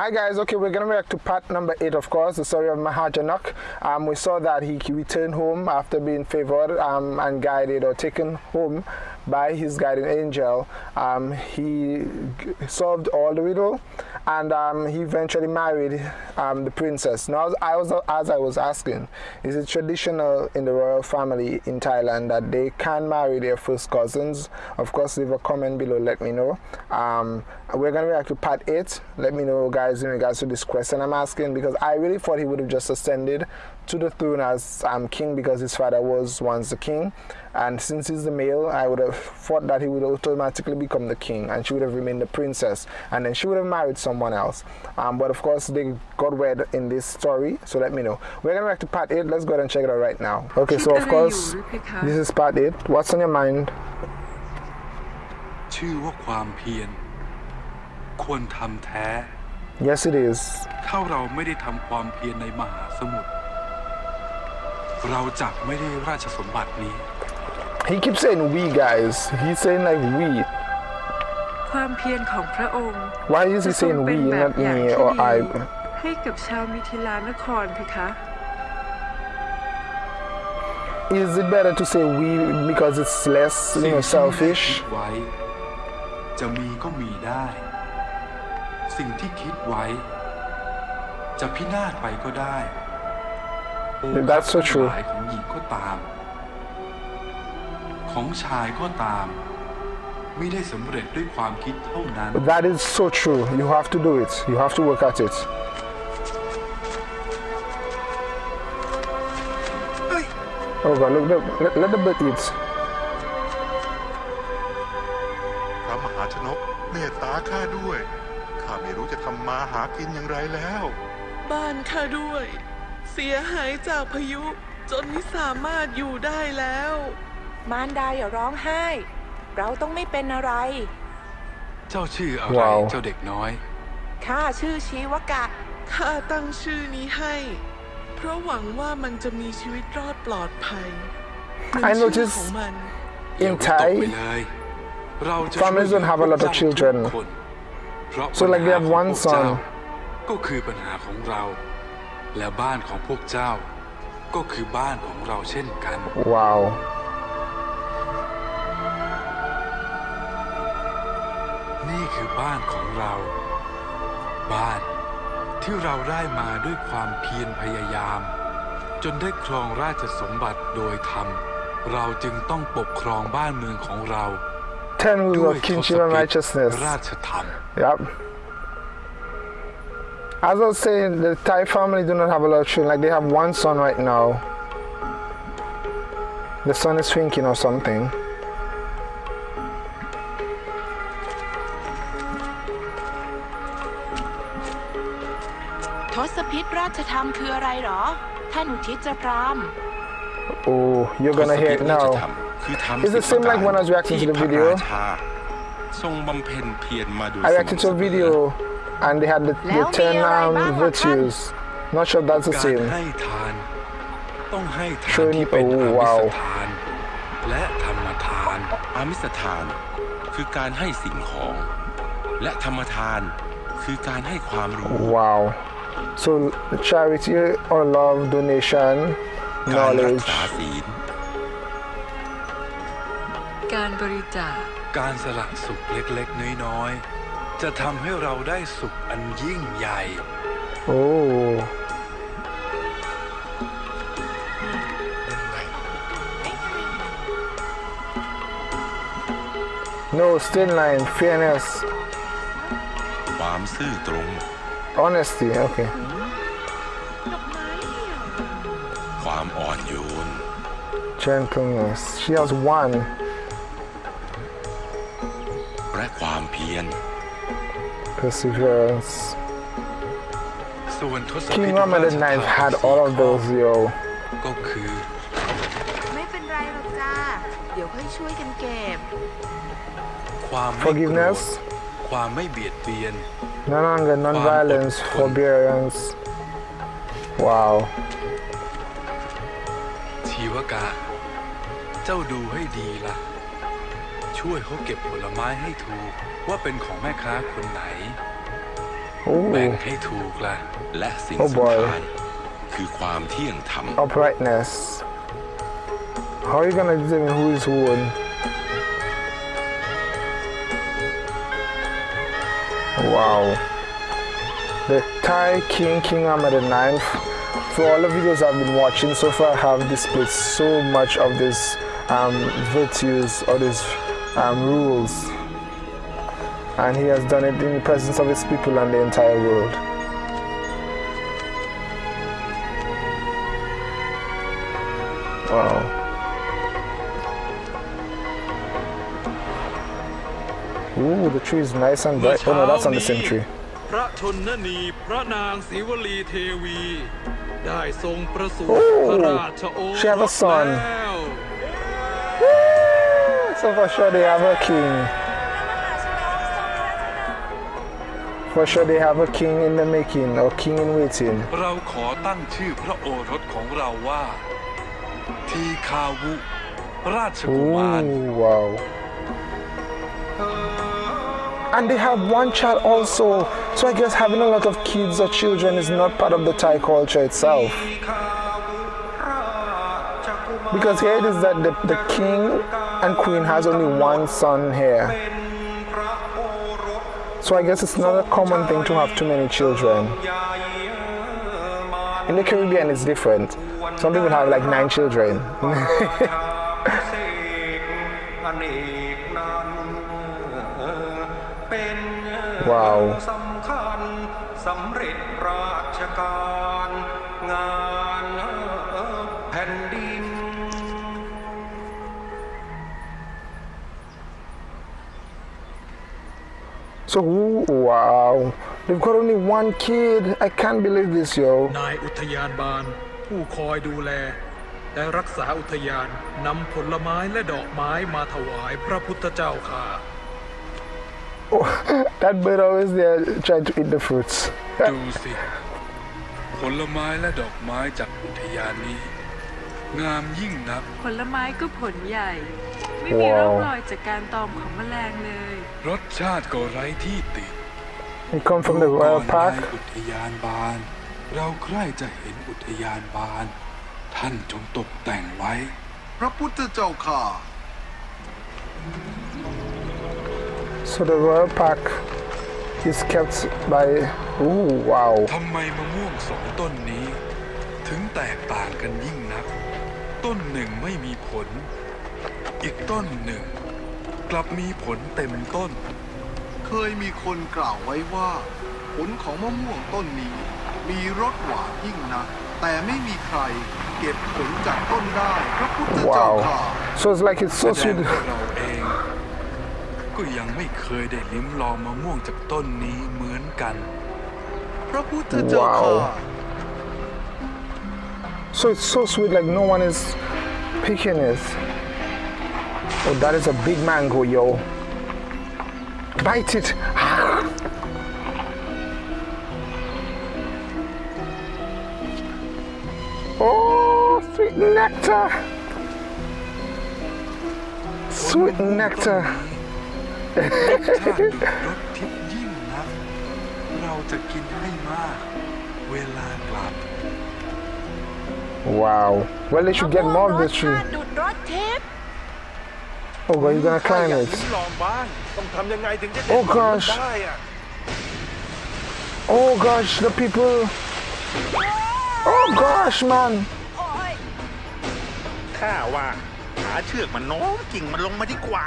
Hi guys, okay, we're gonna react to part number eight, of course, the story of Mahajanok. Um, we saw that he returned home after being favored um, and guided or taken home by his guardian angel. Um, he solved all the riddle and um, he eventually married um, the princess. Now, I was, as I was asking, is it traditional in the royal family in Thailand that they can marry their first cousins? Of course, leave a comment below, let me know. Um, we're gonna react to part eight. Let me know, guys, in regards to this question I'm asking because I really thought he would have just ascended to the throne as um, king because his father was once the king. And since he's the male, I would have thought that he would automatically become the king and she would have remained the princess. And then she would have married someone else. Um, but of course, they got wed in this story. So let me know. We're going to back to part 8. Let's go ahead and check it out right now. Okay, so of course, this is part 8. What's on your mind? ชื่อว่าความเพียรควรทำแท้ Yes, it is. ถ้าเราไม่ได้ทำความเพียรในมหาสมุทร เราจะไม่ได้ราชสมบัตินี้ He keeps saying we guys. He's saying like we. ความเพียรของพระองค์ Why is he จะทรง saying เป็น we, แบบ not อย่าง me ที่ or ดี I? ให้กับชาวมิถิลานครเพคะ Is it better to say we because it's less, you สิ่ง know, ที่ไม่ได้ selfish? คิดไว้จะมีก็มีได้ สิ่งที่คิดไว้ จะพินาศไปก็ได้โอ That's so ทั้ง true. หลายของหญิงก็ตาม ของชายก็ตาม ไม่ได้สำเร็จด้วยความคิดเท่านั้น That is so true. You have to do it. You have to work at it. Oh God, look, look let, let the bird eat. พระมหาชนกเมตตาข้าด้วย ข้าไม่รู้จะทำมาหากินอย่างไรแล้ว บ้านข้าด้วย เสียหายจากพายุจนไม่สามารถอยู่ได้แล้ว มารดาอย่าร้องไห้ เราต้องไม่เป็นอะไร เจ้าชื่ออะไร ว้าว เจ้าเด็กน้อย ข้าชื่อชีวกะ ข้าตั้งชื่อนี้ให้ เพราะหวังว่ามันจะมีชีวิตรอดปลอดภัยเหมือน I ชื่อ noticed ของมันอย่า in วิตกไป Thai, เลยเราจะ families ช่วย don't have a lot of พวกเจ้า children. ทุกคนเพราะ So like they have ปัญหาของ one พวกเจ้า son. ก็คือปัญหาของเรา และบ้านของพวกเจ้า ก็คือบ้านของเราเช่นกัน Wow. นี่คือบ้านของเรา บ้านที่เราได้มาด้วยความเพียรพยายาม จนได้ครองราชสมบัติโดยธรรม เราจึงต้องปกครองบ้านเมืองของเรา Ten ด้ rules วย of ทศ kinship พิ and ธ righteousness. ราชธรรม Yep. As I was saying, the Thai family do not have a lot of children. Like they have one son right now. The son is thinking or something. Oh, you're gonna hear it now. Is it same like when I was reacting to the video? I reacted to a video and they had the, the Leo, 10 me, alright, um, bye, bye, virtues. Not sure if that's the การ same. ให้ทานต้องให้ทาน Showing- ที่เป็น oh, อามิ wow. สทานและธรรมทานอามิสทาน คือการให้สิ่งของ และธรรมทานคือการให้ความรู้ Wow. So charity or love, donation, การรัก knowledge. ษาศีลการบริจาคการสละสุขเล็กๆน้อยๆ จะทำให้เราได้สุขอันยิ่งใหญ่ Oh. No, still line, fairness, ความซื่อตรง honesty. Okay. ความอ่อนโยน Gentleness. She has one. และความเพียร Perseverance. ส่วนทศ King พิธ Muhammad ราช the ทาน Ninth had all of those, yo. ก็คือ ไม่เป็นไรหรอกจ้า เดี๋ยวค่อยช่วยกันเก็บ ความไม่โกรธ Forgiveness, ความไม่เบียดเบียน non anger, non violence, forbearance. Wow. ชีวกะ เจ้าดูให้ดีละ่ะ ช่วยเขาเก็บผลไม้ให้ถูก ว่าเป็นของแม่ค้าคนไหน แบ่งให้ถูกล่ะ และสิ่ง Oh สำ boy คัญคือความเที่ยงธรรม Uprightness. How are you gonna determine who is who? and- Wow. The Thai King, King Ahmed IX. For all the videos I've been watching so far, have displayed so much of these um, virtues or these um, rules. And he has done it in the presence of his people and the entire world. Wow. Ooh, the tree is nice and เมื่อ bright. Oh เช้า no, that's on the นี้ same tree. พระชนนีพระนางศรีวลีเทวี ได้ทรงประสูติ โอ้ พระราชโอ she have ร a ส son แล้ว So for sure they have a king. For sure they have a king in the making or king in waiting. เราขอตั้งชื่อพระโอรสของเราว่า ทีคาวุ ราชกุมาร Ooh, wow. And they have one child also. So I guess having a lot of kids or children is not part of the Thai culture itself. Because here it is that the, the king and queen has only one son here. So I guess it's not a common thing to have too many children. In the Caribbean, it's different. Some people have like nine children. อ So, ooh, wow. They've got only one kid. I can't believe this, yo. นายอุทยานบาลผู้คอยดูแล และรักษาอุทยานนำผลไม้และดอกไม้มาถวายพระพุทธเจ้าค่ะ Oh, that bird always there trying to eat the fruits. ดูสิ ผลไม้และดอกไม้จากอุทยานนี้ งามยิ่งนัก ผลไม้ก็ผลใหญ่ ไม่มีร่องรอยจากการตอมของแมลงเลย รสชาติก็ไร้ที่ติด He come from the ก่อ royal นใน park. อุทยานบาน เราใคร่จะเห็นอุทยานบาน ท่านจงตกแต่งไว้ พระพุทธเจ้าข้า So the royal park is kept by. Ooh, wow. ทำไมมะม่วงสองต้นนี้ ถึงแตกต่างกันยิ่งนัก ต้นหนึ่งไม่มีผล อีกต้นหนึ่ง กลับมีผลเต็มต้น เคยมีคนกล่าวไว้ว่า ผลของมะม่วงต้นนี้ มีรสหวานยิ่งนักแต่ไม่มีใครเก็บผลจากต้นได้พระพุทธเจ้าข้า Wow. So it's like it's แส so ดง sweet. ว่าเราเอง ก็ยังไม่เคยได้ลิ้มลองมะม่วงจากต้นนี้เหมือนกัน พระพุทธเจ้าข้า Wow. So it's so sweet, like no one is picking it. Oh, that is a big mango, yo. Bite it. oh, sweet nectar. Sweet nectar. wow. Well, they should get more of this tree. Oh, God, you're gonna climb it. ลองบ้างต้องทำยังไงถึงจะ Oh gosh. ได้อะ Oh gosh, the people. Oh gosh, man. ข้าว่า หาเชือกมันโน้มกิ่งมันลงมาดีกว่า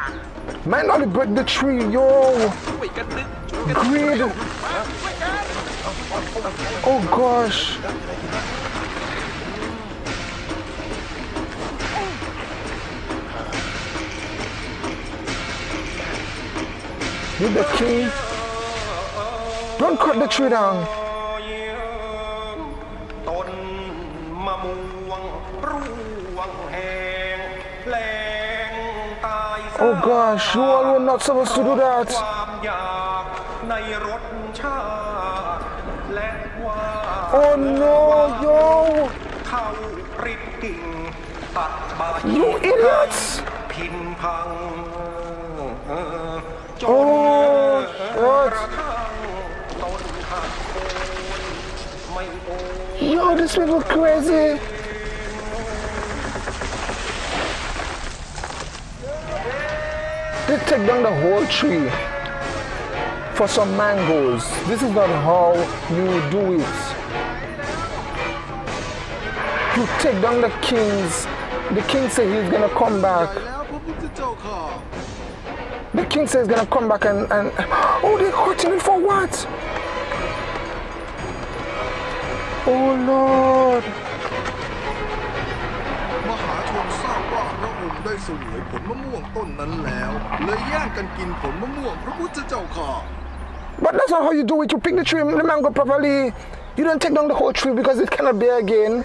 Man, only break the tree, yo. Greed. Oh gosh. With the king. Don't cut the tree down. ต้นมะม่วงร่วงแห้งแหลงตายซะ Oh gosh, you all were not supposed to do that. ความอยากในรสชาติและว่า Oh no, yo. เข้าปริดกิ่งตัดใบ You idiots. พินพังจน Oh, ก what? Yo, this little crazy. They take down the whole tree for some mangoes. This is not how you do it you take down the kings. The king said he's gonna come back. The king says he's gonna come back and, and oh, they're cutting me for what? Oh Lord. But that's not how you do it. You pick the tree, the mango properly. You don't take down the whole tree because it cannot bear again.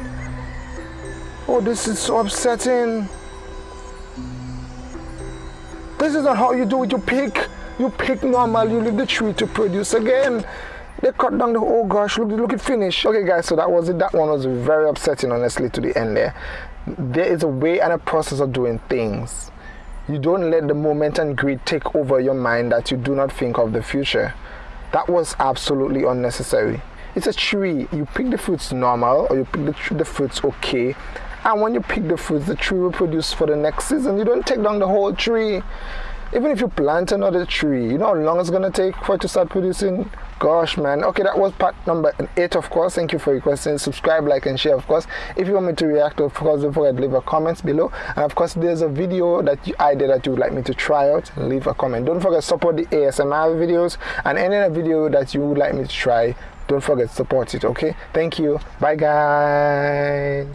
Oh, this is so upsetting. This is not how you do it. You pick, you pick normal. You leave the tree to produce again. They cut down the oh gosh, look, look at finish. Okay, guys, so that was it. That one was very upsetting, honestly, to the end there. There is a way and a process of doing things. You don't let the moment and greed take over your mind that you do not think of the future. That was absolutely unnecessary. It's a tree. You pick the fruits normal or you pick the, the fruits okay. And when you pick the fruits, the tree will produce for the next season. You don't take down the whole tree. Even if you plant another tree, you know how long it's gonna take for it to start producing? Gosh, man. Okay, that was part number eight, of course. Thank you for your questions. Subscribe, like, and share, of course. If you want me to react, of course, don't forget to leave a comment below. And of course, there's a video that you, I did that you would like me to try out. Leave a comment. Don't forget support the ASMR videos and any other video that you would like me to try. Don't forget to support it. Okay. Thank you. Bye, guys.